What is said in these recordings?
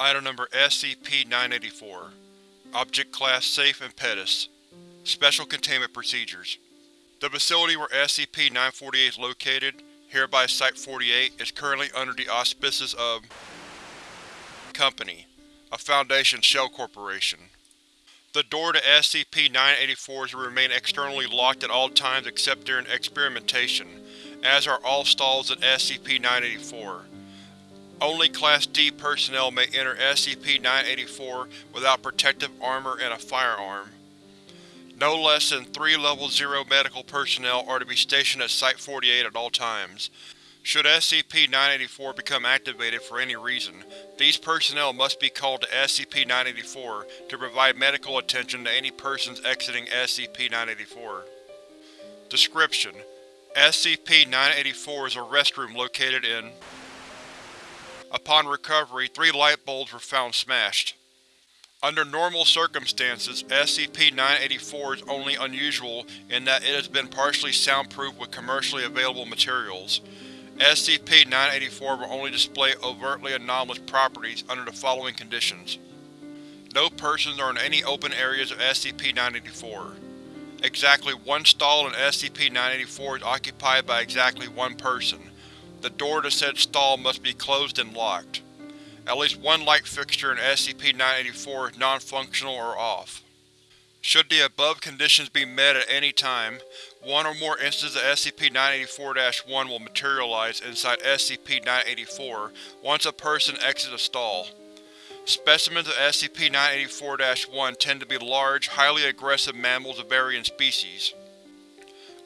Item Number SCP-984 Object Class Safe and Pettus Special Containment Procedures The facility where SCP-948 is located, hereby Site-48, is currently under the auspices of Company, a Foundation Shell Corporation. The door to SCP-984 will remain externally locked at all times except during experimentation, as are all stalls in SCP-984. Only Class D personnel may enter SCP-984 without protective armor and a firearm. No less than three Level 0 medical personnel are to be stationed at Site-48 at all times. Should SCP-984 become activated for any reason, these personnel must be called to SCP-984 to provide medical attention to any persons exiting SCP-984. Description: SCP-984 is a restroom located in Upon recovery, three light bulbs were found smashed. Under normal circumstances, SCP-984 is only unusual in that it has been partially soundproofed with commercially available materials. SCP-984 will only display overtly anomalous properties under the following conditions. No persons are in any open areas of SCP-984. Exactly one stall in SCP-984 is occupied by exactly one person. The door to said stall must be closed and locked. At least one light fixture in SCP-984 is non-functional or off. Should the above conditions be met at any time, one or more instances of SCP-984-1 will materialize inside SCP-984 once a person exits a stall. Specimens of SCP-984-1 tend to be large, highly aggressive mammals of varying species.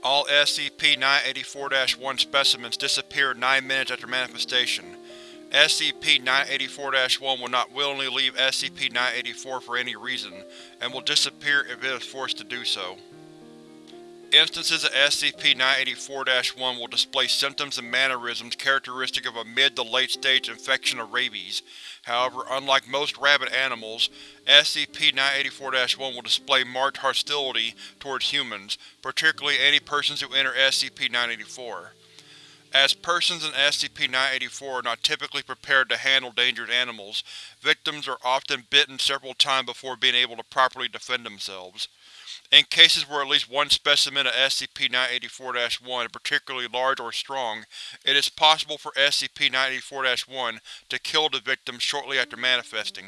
All SCP-984-1 specimens disappear 9 minutes after manifestation. SCP-984-1 will not willingly leave SCP-984 for any reason, and will disappear if it is forced to do so. Instances of SCP-984-1 will display symptoms and mannerisms characteristic of a mid to late stage infection of rabies. However, unlike most rabid animals, SCP-984-1 will display marked hostility towards humans, particularly any persons who enter SCP-984. As persons in SCP-984 are not typically prepared to handle dangerous animals, victims are often bitten several times before being able to properly defend themselves. In cases where at least one specimen of SCP-984-1 is particularly large or strong, it is possible for SCP-984-1 to kill the victim shortly after manifesting.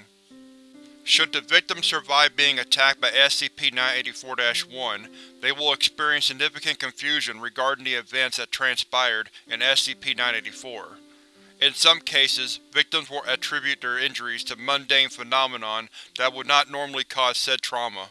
Should the victim survive being attacked by SCP-984-1, they will experience significant confusion regarding the events that transpired in SCP-984. In some cases, victims will attribute their injuries to mundane phenomenon that would not normally cause said trauma.